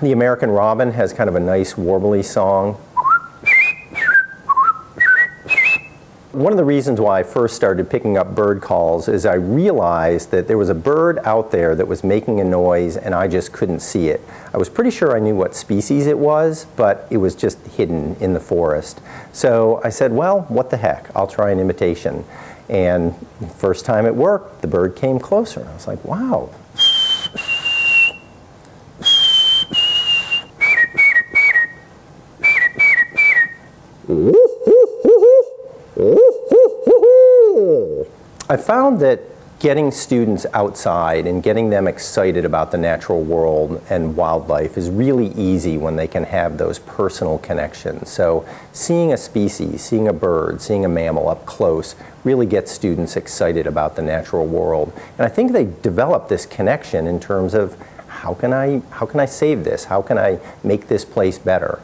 The American robin has kind of a nice warbly song. One of the reasons why I first started picking up bird calls is I realized that there was a bird out there that was making a noise and I just couldn't see it. I was pretty sure I knew what species it was, but it was just hidden in the forest. So I said, well, what the heck, I'll try an imitation. And first time it worked, the bird came closer. I was like, wow, I found that getting students outside and getting them excited about the natural world and wildlife is really easy when they can have those personal connections. So seeing a species, seeing a bird, seeing a mammal up close really gets students excited about the natural world. And I think they develop this connection in terms of how can I, how can I save this? How can I make this place better?